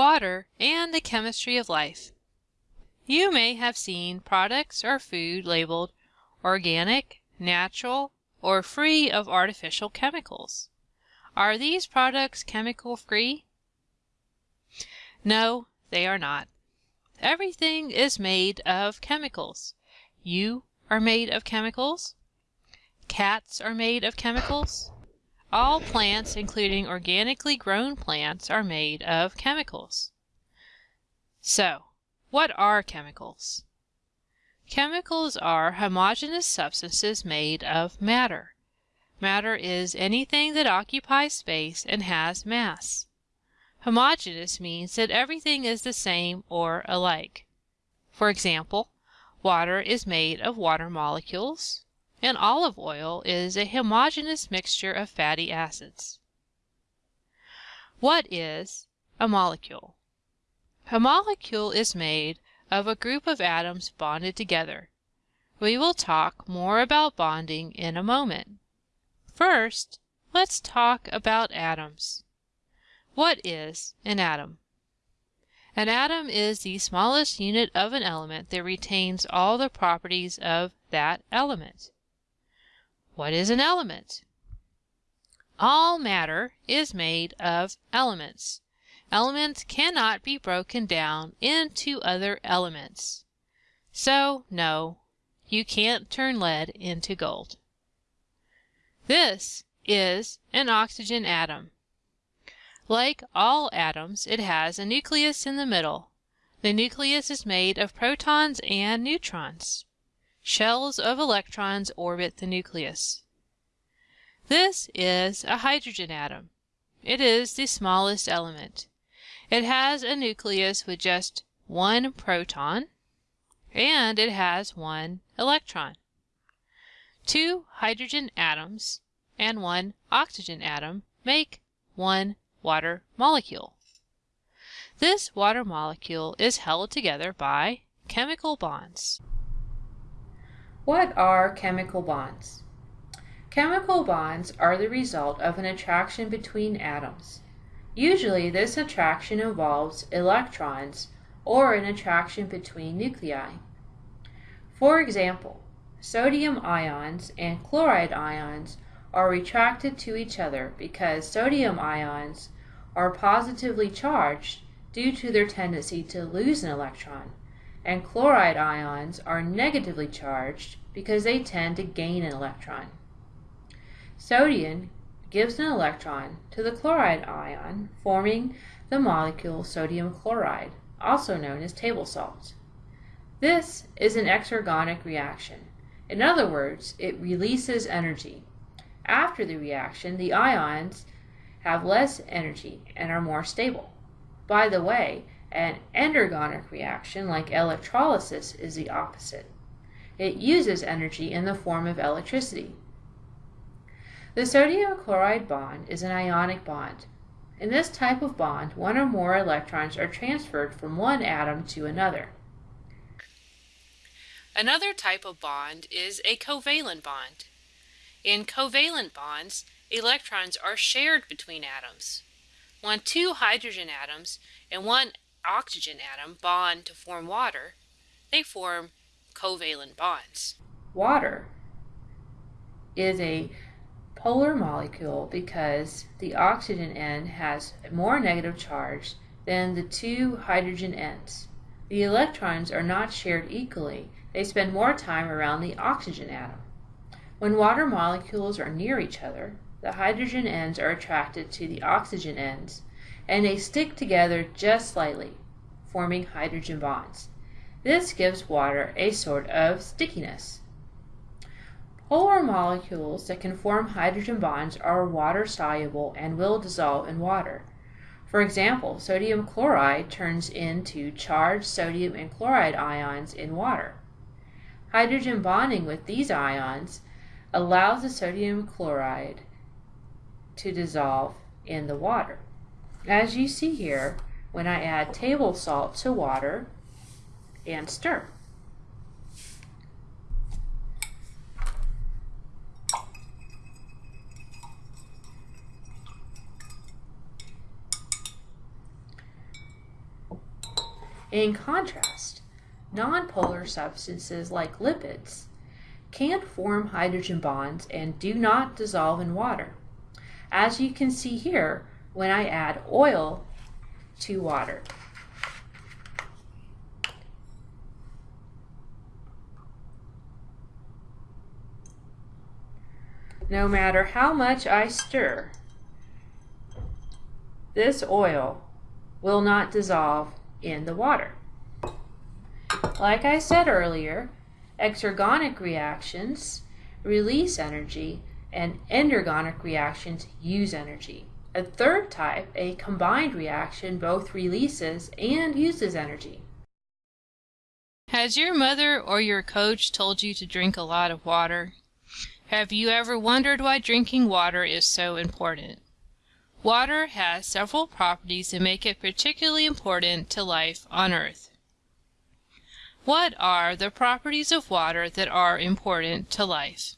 water, and the chemistry of life. You may have seen products or food labeled organic, natural, or free of artificial chemicals. Are these products chemical free? No, they are not. Everything is made of chemicals. You are made of chemicals. Cats are made of chemicals. All plants, including organically grown plants, are made of chemicals. So, what are chemicals? Chemicals are homogeneous substances made of matter. Matter is anything that occupies space and has mass. Homogeneous means that everything is the same or alike. For example, water is made of water molecules, and olive oil is a homogeneous mixture of fatty acids. What is a molecule? A molecule is made of a group of atoms bonded together. We will talk more about bonding in a moment. First, let's talk about atoms. What is an atom? An atom is the smallest unit of an element that retains all the properties of that element. What is an element? All matter is made of elements. Elements cannot be broken down into other elements. So, no, you can't turn lead into gold. This is an oxygen atom. Like all atoms, it has a nucleus in the middle. The nucleus is made of protons and neutrons. Shells of electrons orbit the nucleus. This is a hydrogen atom. It is the smallest element. It has a nucleus with just one proton, and it has one electron. Two hydrogen atoms and one oxygen atom make one water molecule. This water molecule is held together by chemical bonds. What are chemical bonds? Chemical bonds are the result of an attraction between atoms. Usually this attraction involves electrons or an attraction between nuclei. For example, sodium ions and chloride ions are attracted to each other because sodium ions are positively charged due to their tendency to lose an electron, and chloride ions are negatively charged because they tend to gain an electron. Sodium gives an electron to the chloride ion, forming the molecule sodium chloride, also known as table salt. This is an exergonic reaction. In other words, it releases energy. After the reaction, the ions have less energy and are more stable. By the way, an endergonic reaction like electrolysis is the opposite. It uses energy in the form of electricity. The sodium chloride bond is an ionic bond. In this type of bond, one or more electrons are transferred from one atom to another. Another type of bond is a covalent bond. In covalent bonds, electrons are shared between atoms. When two hydrogen atoms and one oxygen atom bond to form water, they form covalent bonds. Water is a polar molecule because the oxygen end has more negative charge than the two hydrogen ends. The electrons are not shared equally. They spend more time around the oxygen atom. When water molecules are near each other, the hydrogen ends are attracted to the oxygen ends, and they stick together just slightly, forming hydrogen bonds. This gives water a sort of stickiness. Polar molecules that can form hydrogen bonds are water soluble and will dissolve in water. For example, sodium chloride turns into charged sodium and chloride ions in water. Hydrogen bonding with these ions allows the sodium chloride to dissolve in the water. As you see here, when I add table salt to water and stir. In contrast, nonpolar substances like lipids can form hydrogen bonds and do not dissolve in water. As you can see here, when I add oil to water. No matter how much I stir, this oil will not dissolve in the water. Like I said earlier, exergonic reactions release energy and endergonic reactions use energy. A third type, a combined reaction, both releases and uses energy. Has your mother or your coach told you to drink a lot of water? Have you ever wondered why drinking water is so important? Water has several properties that make it particularly important to life on Earth. What are the properties of water that are important to life?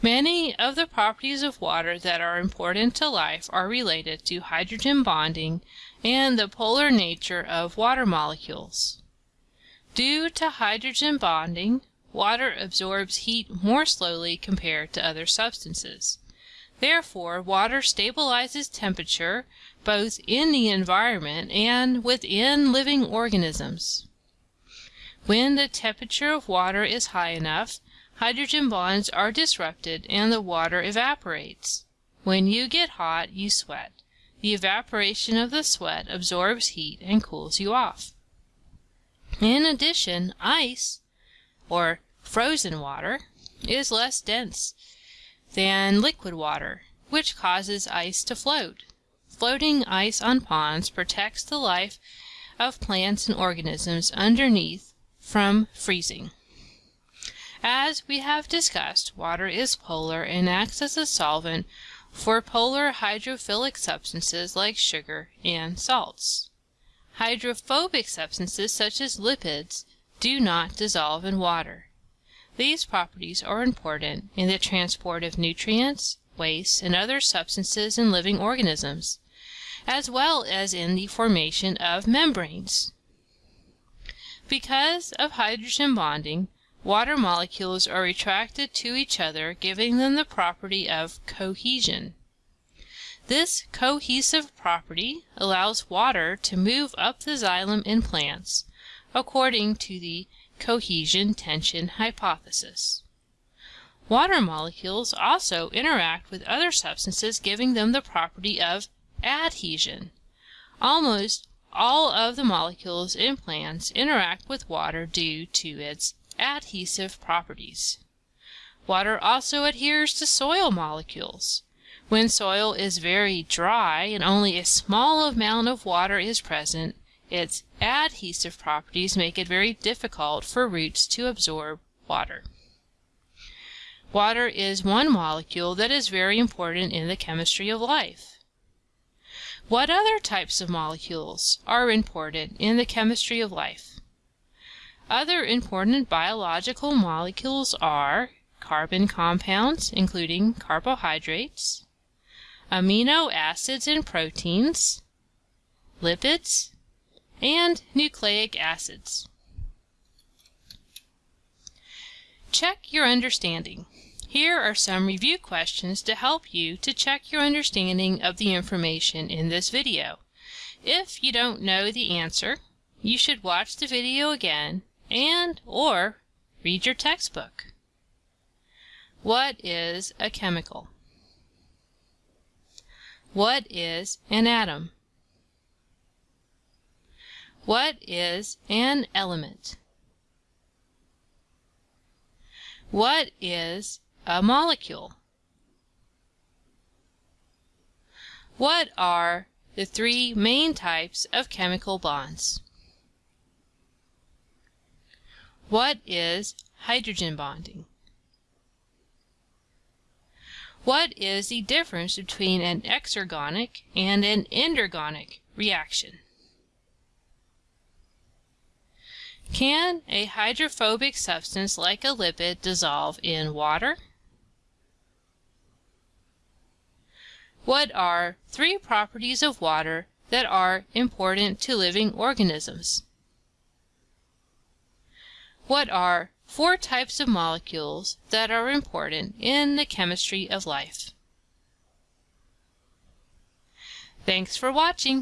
Many of the properties of water that are important to life are related to hydrogen bonding and the polar nature of water molecules. Due to hydrogen bonding, water absorbs heat more slowly compared to other substances. Therefore, water stabilizes temperature both in the environment and within living organisms. When the temperature of water is high enough, hydrogen bonds are disrupted and the water evaporates. When you get hot, you sweat. The evaporation of the sweat absorbs heat and cools you off. In addition, ice or frozen water, is less dense than liquid water, which causes ice to float. Floating ice on ponds protects the life of plants and organisms underneath from freezing. As we have discussed, water is polar and acts as a solvent for polar hydrophilic substances like sugar and salts. Hydrophobic substances such as lipids do not dissolve in water. These properties are important in the transport of nutrients, waste, and other substances in living organisms, as well as in the formation of membranes. Because of hydrogen bonding, water molecules are attracted to each other giving them the property of cohesion. This cohesive property allows water to move up the xylem in plants, according to the cohesion-tension hypothesis. Water molecules also interact with other substances giving them the property of adhesion. Almost all of the molecules in plants interact with water due to its adhesive properties. Water also adheres to soil molecules. When soil is very dry and only a small amount of water is present, its adhesive properties make it very difficult for roots to absorb water. Water is one molecule that is very important in the chemistry of life. What other types of molecules are important in the chemistry of life? Other important biological molecules are carbon compounds, including carbohydrates, amino acids and proteins, lipids, and nucleic acids. Check your understanding. Here are some review questions to help you to check your understanding of the information in this video. If you don't know the answer, you should watch the video again and or read your textbook. What is a chemical? What is an atom? What is an element? What is a molecule? What are the three main types of chemical bonds? What is hydrogen bonding? What is the difference between an exergonic and an endergonic reaction? Can a hydrophobic substance like a lipid dissolve in water? What are three properties of water that are important to living organisms? What are four types of molecules that are important in the chemistry of life? Thanks for watching.